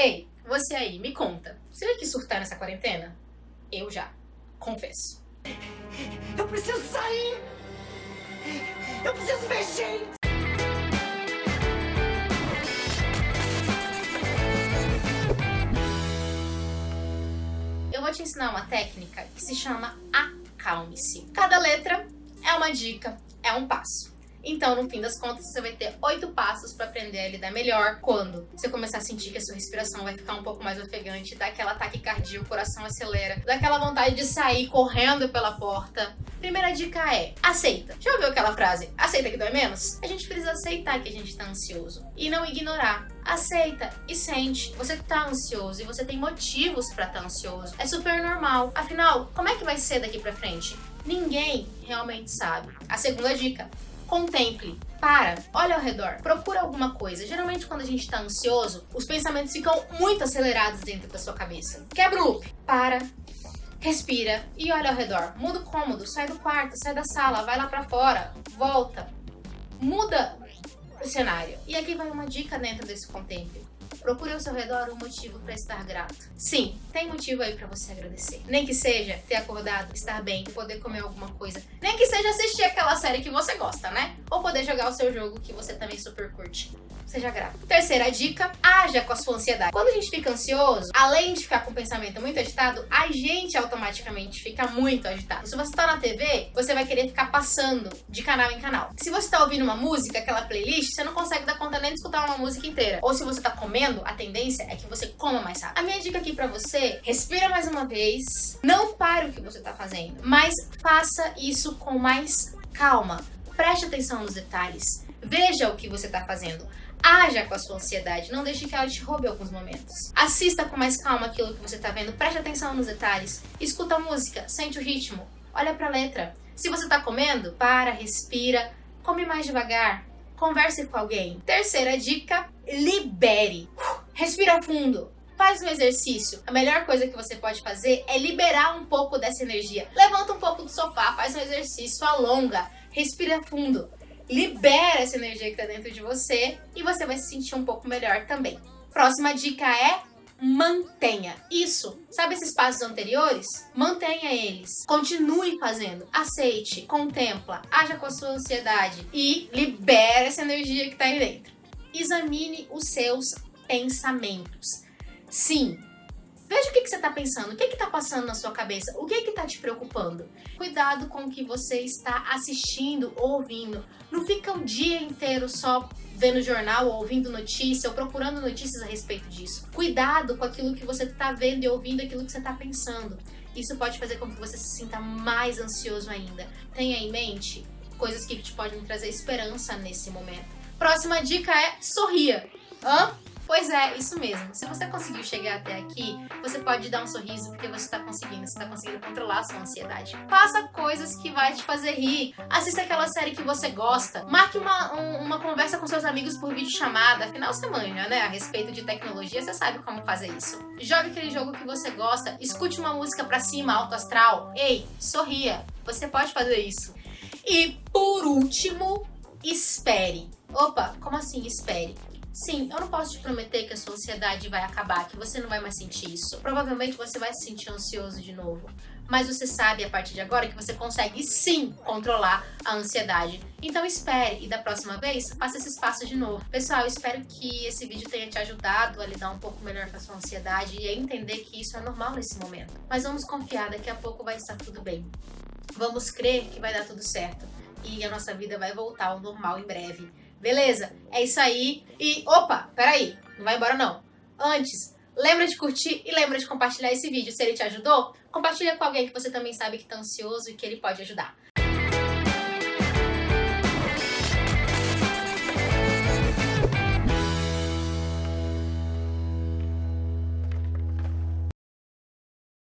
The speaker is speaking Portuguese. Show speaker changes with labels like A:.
A: Ei, você aí, me conta. Você já quis surtar nessa quarentena? Eu já. Confesso.
B: Eu preciso sair! Eu preciso ver gente!
A: Eu vou te ensinar uma técnica que se chama acalme-se. Cada letra é uma dica, é um passo. Então, no fim das contas, você vai ter oito passos para aprender a lidar melhor quando você começar a sentir que a sua respiração vai ficar um pouco mais ofegante, dá aquela taquicardia, o coração acelera, dá aquela vontade de sair correndo pela porta. Primeira dica é, aceita. Já ouviu aquela frase, aceita que dói menos? A gente precisa aceitar que a gente tá ansioso e não ignorar. Aceita e sente. Você tá ansioso e você tem motivos para estar tá ansioso. É super normal. Afinal, como é que vai ser daqui para frente? Ninguém realmente sabe. A segunda dica, Contemple. Para, olha ao redor, procura alguma coisa. Geralmente quando a gente tá ansioso, os pensamentos ficam muito acelerados dentro da sua cabeça. Quebra o loop. Para, respira e olha ao redor. Muda o cômodo, sai do quarto, sai da sala, vai lá pra fora, volta. Muda o cenário. E aqui vai uma dica dentro desse contemple. Procure ao seu redor um motivo para estar grato. Sim, tem motivo aí para você agradecer. Nem que seja ter acordado, estar bem, poder comer alguma coisa. Nem que seja assistir aquela série que você gosta, né? Ou poder jogar o seu jogo que você também super curte seja grato. Terceira dica, haja com a sua ansiedade. Quando a gente fica ansioso, além de ficar com o pensamento muito agitado, a gente automaticamente fica muito agitado. Se você tá na TV, você vai querer ficar passando de canal em canal. Se você tá ouvindo uma música, aquela playlist, você não consegue dar conta nem de escutar uma música inteira. Ou se você tá comendo, a tendência é que você coma mais rápido. A minha dica aqui pra você, respira mais uma vez, não pare o que você tá fazendo, mas faça isso com mais calma. Preste atenção nos detalhes. Veja o que você está fazendo. Haja com a sua ansiedade, não deixe que ela te roube alguns momentos. Assista com mais calma aquilo que você está vendo, preste atenção nos detalhes, escuta a música, sente o ritmo, olha para a letra. Se você está comendo, para, respira, come mais devagar, converse com alguém. Terceira dica, libere. Respira fundo, faz um exercício. A melhor coisa que você pode fazer é liberar um pouco dessa energia. Levanta um pouco do sofá, faz um exercício, alonga, respira fundo libera essa energia que tá dentro de você e você vai se sentir um pouco melhor também. Próxima dica é mantenha. Isso, sabe esses passos anteriores? Mantenha eles. Continue fazendo. Aceite, contempla, haja com a sua ansiedade e libera essa energia que tá aí dentro. Examine os seus pensamentos. Sim, Veja o que, que você está pensando, o que está passando na sua cabeça, o que está te preocupando. Cuidado com o que você está assistindo ou ouvindo. Não fica o dia inteiro só vendo jornal, ou ouvindo notícia, ou procurando notícias a respeito disso. Cuidado com aquilo que você está vendo e ouvindo, aquilo que você está pensando. Isso pode fazer com que você se sinta mais ansioso ainda. Tenha em mente coisas que te podem trazer esperança nesse momento. Próxima dica é sorria. Hã? Pois é, isso mesmo. Se você conseguiu chegar até aqui, pode dar um sorriso porque você está conseguindo, você está conseguindo controlar a sua ansiedade. Faça coisas que vai te fazer rir. Assista aquela série que você gosta. Marque uma, um, uma conversa com seus amigos por vídeo chamada. Afinal, você manja, né? A respeito de tecnologia, você sabe como fazer isso. Jogue aquele jogo que você gosta. Escute uma música pra cima, alto astral. Ei, sorria. Você pode fazer isso. E por último, espere. Opa, como assim espere? Sim, eu não posso te prometer que a sua ansiedade vai acabar, que você não vai mais sentir isso. Provavelmente você vai se sentir ansioso de novo. Mas você sabe a partir de agora que você consegue sim controlar a ansiedade. Então espere e da próxima vez faça esses passos de novo. Pessoal, espero que esse vídeo tenha te ajudado a lidar um pouco melhor com a sua ansiedade e a entender que isso é normal nesse momento. Mas vamos confiar, daqui a pouco vai estar tudo bem. Vamos crer que vai dar tudo certo e a nossa vida vai voltar ao normal em breve. Beleza? É isso aí. E, opa, peraí, não vai embora não. Antes, lembra de curtir e lembra de compartilhar esse vídeo. Se ele te ajudou, compartilha com alguém que você também sabe que está ansioso e que ele pode ajudar.